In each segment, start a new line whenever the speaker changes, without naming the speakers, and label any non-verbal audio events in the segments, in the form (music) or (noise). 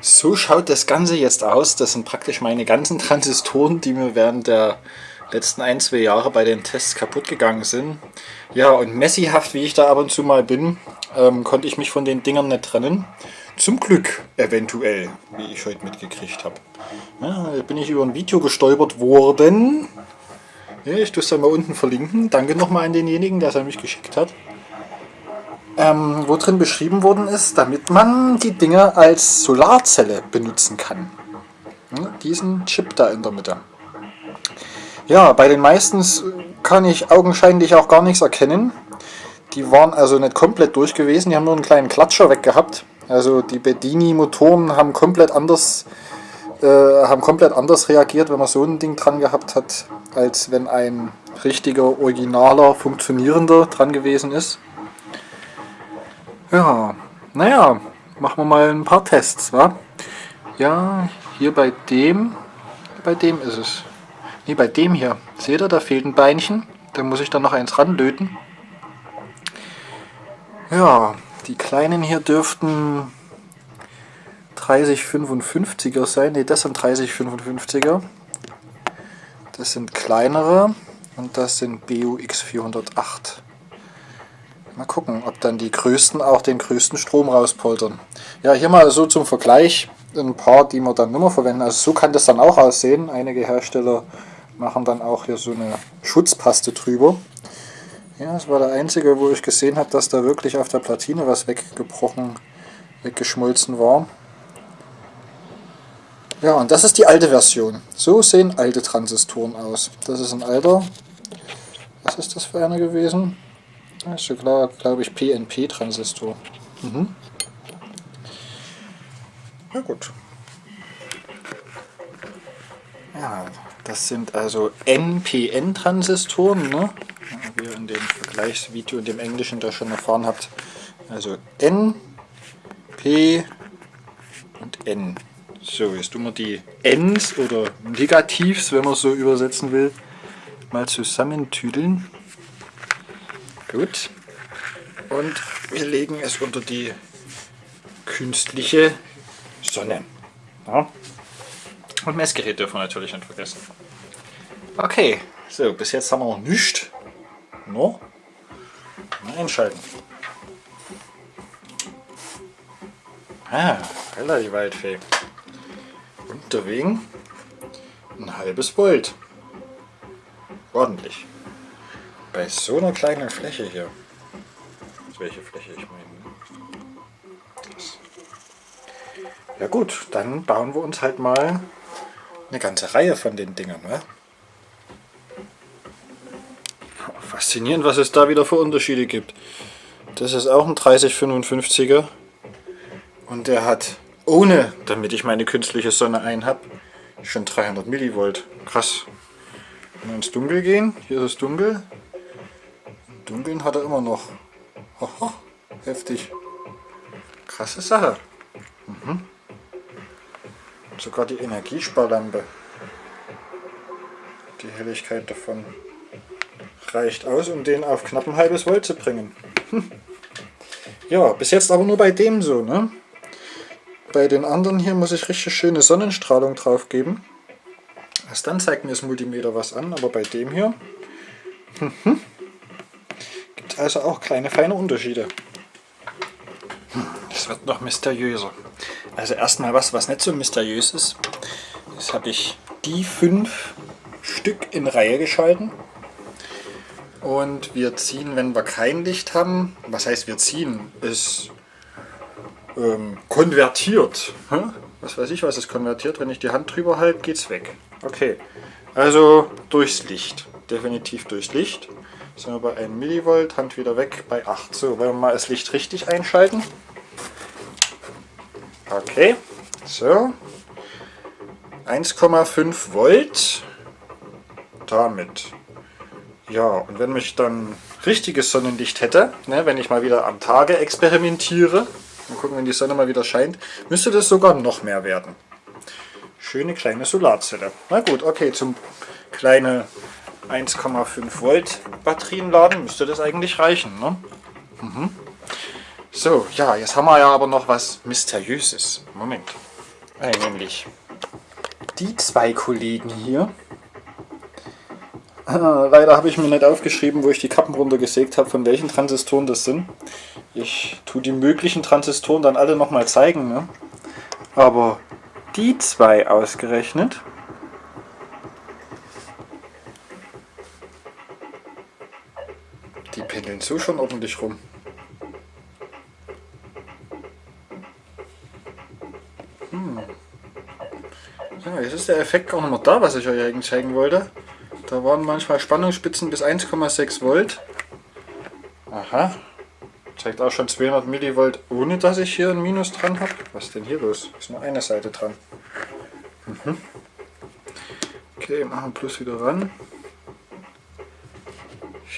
So schaut das Ganze jetzt aus. Das sind praktisch meine ganzen (laughs) Transistoren, die mir während der letzten ein, zwei Jahre bei den Tests kaputt gegangen sind. Ja, und messihaft, wie ich da ab und zu mal bin, ähm, konnte ich mich von den Dingern nicht trennen. Zum Glück, eventuell, wie ich heute mitgekriegt habe. Ja, bin ich über ein Video gestolpert worden. Ja, ich tue es dann mal unten verlinken. Danke nochmal an denjenigen, der es an mich geschickt hat ähm, wo drin beschrieben worden ist, damit man die Dinger als Solarzelle benutzen kann. Ja, diesen Chip da in der Mitte. Ja, bei den meisten kann ich augenscheinlich auch gar nichts erkennen. Die waren also nicht komplett durch gewesen, die haben nur einen kleinen Klatscher weg gehabt. Also die Bedini-Motoren haben komplett anders äh, haben komplett anders reagiert, wenn man so ein Ding dran gehabt hat, als wenn ein richtiger, originaler, funktionierender dran gewesen ist. Ja, naja, machen wir mal ein paar Tests, wa? Ja, hier bei dem, bei dem ist es. Ne, bei dem hier. Seht ihr, da fehlt ein Beinchen. Da muss ich dann noch eins ranlöten. Ja, die kleinen hier dürften 3055er sein. Ne, das sind 3055er. Das sind kleinere und das sind BUX 408. Mal gucken, ob dann die größten auch den größten Strom rauspoltern. Ja, hier mal so zum Vergleich ein paar, die wir dann nicht mehr verwenden. Also so kann das dann auch aussehen. Einige Hersteller machen dann auch hier so eine Schutzpaste drüber. Ja, das war der einzige, wo ich gesehen habe, dass da wirklich auf der Platine was weggebrochen, weggeschmolzen war. Ja, und das ist die alte Version. So sehen alte Transistoren aus. Das ist ein alter, was ist das für einer gewesen? Das ist glaube ich, PNP-Transistor. Mhm. Ja gut. Ja, das sind also NPN-Transistoren, ne? wie ihr in dem Vergleichsvideo in dem Englischen da schon erfahren habt. Also N, P und N. So, jetzt tun wir die Ns oder Negativs, wenn man es so übersetzen will, mal zusammentüdeln. Gut. Und wir legen es unter die künstliche Sonne. Ja. Und Messgerät dürfen wir natürlich nicht vergessen. Okay, so, bis jetzt haben wir noch nichts. No? Mal einschalten. Ah, relativ weit fähig. Unterwegs ein halbes Volt. Ordentlich bei so einer kleinen Fläche hier, welche Fläche ich meine. Das. Ja gut, dann bauen wir uns halt mal eine ganze Reihe von den Dingern. Ne? Faszinierend, was es da wieder für Unterschiede gibt. Das ist auch ein 3055er und der hat, ohne damit ich meine künstliche Sonne ein habe, schon 300 Millivolt. Krass. Wenn wir ins Dunkel gehen, hier ist es dunkel, Dunkeln hat er immer noch. Oho, heftig. Krasse Sache. Mhm. Sogar die Energiesparlampe. Die Helligkeit davon reicht aus, um den auf knapp ein halbes Volt zu bringen. Hm. Ja, bis jetzt aber nur bei dem so, ne? Bei den anderen hier muss ich richtig schöne Sonnenstrahlung drauf geben. Erst dann zeigt mir das Multimeter was an, aber bei dem hier... Also auch kleine feine Unterschiede. Das wird noch mysteriöser. Also erstmal was, was nicht so mysteriös ist. Das habe ich die fünf Stück in Reihe geschalten. Und wir ziehen, wenn wir kein Licht haben, was heißt wir ziehen, ist ähm, konvertiert. Was weiß ich, was ist konvertiert? Wenn ich die Hand drüber halte, geht es weg. Okay, also durchs Licht. Definitiv durchs Licht. Sind wir bei 1 Millivolt, Hand wieder weg bei 8. So, wollen wir mal das Licht richtig einschalten. Okay, so. 1,5 Volt. Damit. Ja, und wenn ich dann richtiges Sonnenlicht hätte, ne, wenn ich mal wieder am Tage experimentiere, mal gucken, wenn die Sonne mal wieder scheint, müsste das sogar noch mehr werden. Schöne kleine Solarzelle. Na gut, okay, zum kleine 1,5 Volt Batterien laden, müsste das eigentlich reichen. Ne? Mhm. So, ja, jetzt haben wir ja aber noch was Mysteriöses. Moment. eigentlich die zwei Kollegen hier. Äh, leider habe ich mir nicht aufgeschrieben, wo ich die Kappen runtergesägt habe, von welchen Transistoren das sind. Ich tue die möglichen Transistoren dann alle nochmal zeigen. Ne? Aber die zwei ausgerechnet, die pendeln so schon ordentlich rum. Ja, jetzt ist der Effekt auch nochmal da, was ich euch eigentlich zeigen wollte. Da waren manchmal Spannungsspitzen bis 1,6 Volt. Aha. Zeigt auch schon 200 Millivolt, ohne dass ich hier ein Minus dran habe. Was ist denn hier los? Ist nur eine Seite dran. Mhm. Okay, machen Plus wieder ran.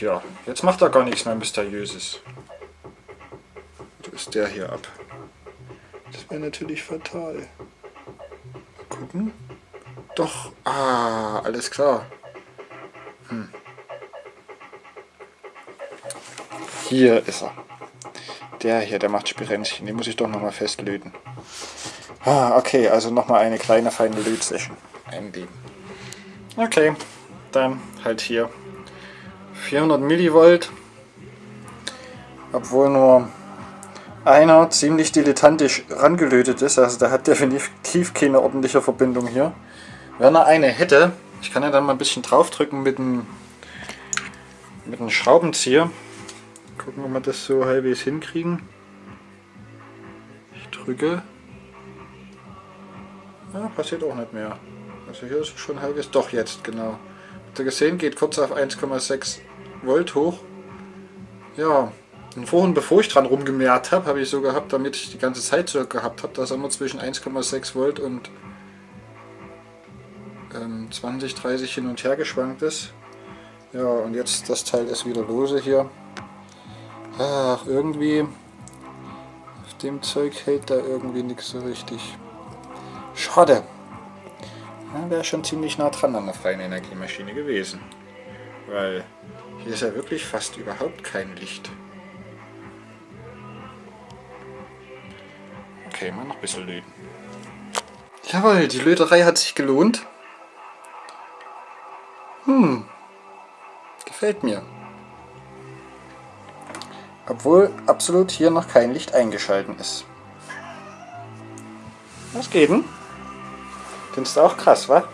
Ja, jetzt macht er gar nichts mehr Mysteriöses. So ist der hier ab. Das wäre natürlich fatal gucken. Doch, ah, alles klar. Hm. Hier ist er. Der hier, der macht Spirenzchen. Den muss ich doch nochmal festlöten. Ah, okay, also nochmal eine kleine feine Lötsession einlegen. Okay, dann halt hier 400 Millivolt. Obwohl nur einer ziemlich dilettantisch rangelötet ist. Also der hat definitiv keine ordentliche Verbindung hier. Wenn er eine hätte, ich kann ja dann mal ein bisschen draufdrücken mit dem, mit einem Schraubenzieher. Gucken, ob wir das so halbwegs hinkriegen. Ich drücke. Ja, passiert auch nicht mehr. Also hier ist schon halbwegs. Doch jetzt, genau. Habt ihr gesehen, geht kurz auf 1,6 Volt hoch. Ja, und vorhin, bevor ich dran rumgemehrt habe, habe ich so gehabt, damit ich die ganze Zeit so gehabt habe, dass er immer zwischen 1,6 Volt und ähm, 20, 30 hin und her geschwankt ist. Ja, und jetzt das Teil ist wieder lose hier. Ach, irgendwie auf dem Zeug hält da irgendwie nichts so richtig. Schade. Wäre schon ziemlich nah dran an der freien Energiemaschine gewesen. Weil hier ist ja wirklich fast überhaupt kein Licht. Okay, mal noch ein bisschen löten. Jawohl, die Löterei hat sich gelohnt. Hm, gefällt mir. Obwohl absolut hier noch kein Licht eingeschalten ist. Was geht denn? Findest du auch krass, wa?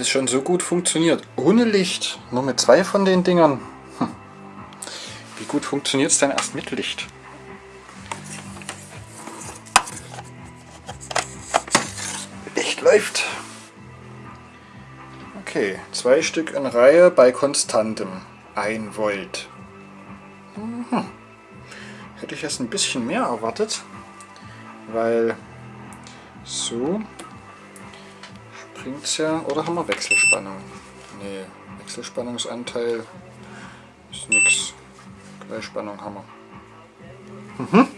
Das schon so gut funktioniert, ohne Licht, nur mit zwei von den Dingern, hm. wie gut funktioniert es denn erst mit Licht? Licht läuft. Okay, zwei Stück in Reihe bei konstantem 1 Volt. Mhm. Hätte ich erst ein bisschen mehr erwartet, weil so bringt es ja. Oder haben wir Wechselspannung? Nee, Wechselspannungsanteil ist nix. Gleichspannung haben wir. Mhm.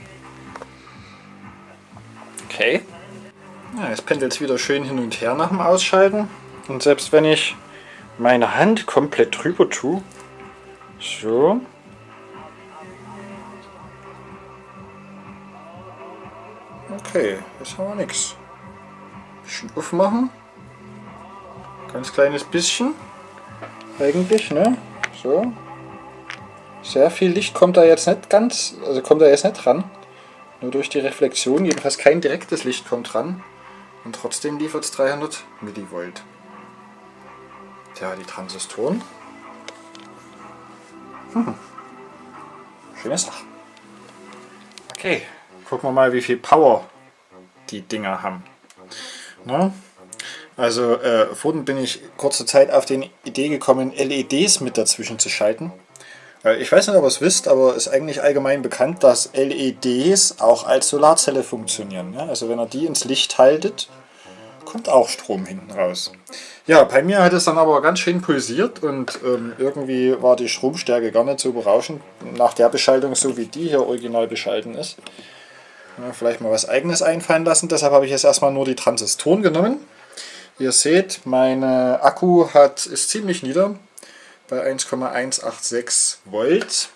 Okay. Ja, jetzt pendelt es wieder schön hin und her nach dem Ausschalten. Und selbst wenn ich meine Hand komplett drüber tue, so, Okay, jetzt haben wir nichts. Bisschen aufmachen. Ganz kleines bisschen. Eigentlich, ne? So. Sehr viel Licht kommt da jetzt nicht ganz, also kommt da jetzt nicht dran. Nur durch die Reflexion, jedenfalls kein direktes Licht kommt dran. Und trotzdem liefert es 300 Millivolt. Tja, die Transistoren. Hm. Schöne Sache. Okay, gucken wir mal, wie viel Power die Dinger haben. Na? Also äh, vorhin bin ich kurze Zeit auf die Idee gekommen, LEDs mit dazwischen zu schalten. Äh, ich weiß nicht, ob ihr es wisst, aber es ist eigentlich allgemein bekannt, dass LEDs auch als Solarzelle funktionieren. Ja? Also wenn ihr die ins Licht haltet, kommt auch Strom hinten raus. Ja, bei mir hat es dann aber ganz schön pulsiert und ähm, irgendwie war die Stromstärke gar nicht so berauschend nach der Beschaltung, so wie die hier original beschalten ist. Ja, vielleicht mal was eigenes einfallen lassen, deshalb habe ich jetzt erstmal nur die Transistoren genommen. Ihr seht, mein Akku hat, ist ziemlich nieder. bei 1,186 Volt.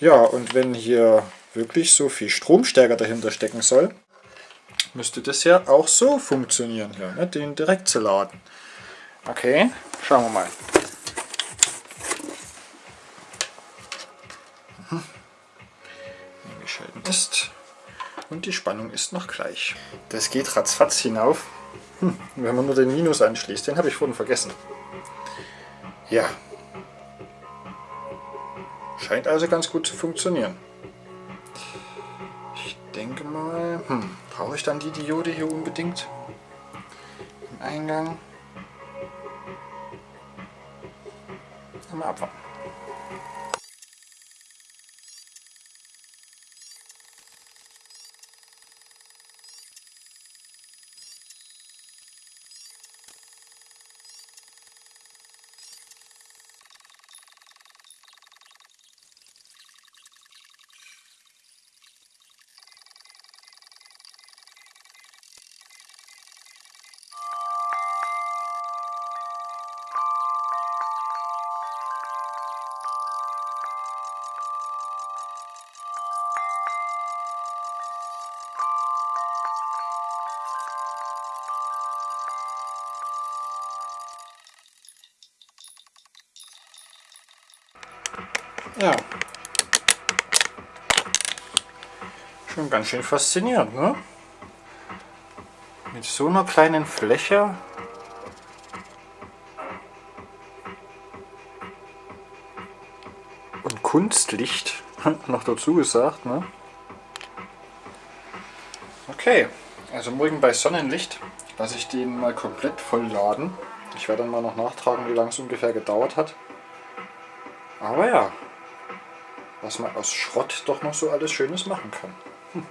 Ja, und wenn hier wirklich so viel Stromstärke dahinter stecken soll, müsste das ja auch so funktionieren, hier, ne? den direkt zu laden. Okay, schauen wir mal. Mhm. Ist und die Spannung ist noch gleich. Das geht ratzfatz hinauf, hm, wenn man nur den Minus anschließt. Den habe ich vorhin vergessen. Ja. Scheint also ganz gut zu funktionieren. Ich denke mal, hm, brauche ich dann die Diode hier unbedingt im Eingang? Mal abwarten. Ja. Schon ganz schön faszinierend, ne? Mit so einer kleinen Fläche und Kunstlicht (laughs) noch dazu gesagt, ne? Okay, also morgen bei Sonnenlicht lasse ich den mal komplett voll laden. Ich werde dann mal noch nachtragen, wie lange es ungefähr gedauert hat. Aber ja, was man aus Schrott doch noch so alles Schönes machen kann. Hm.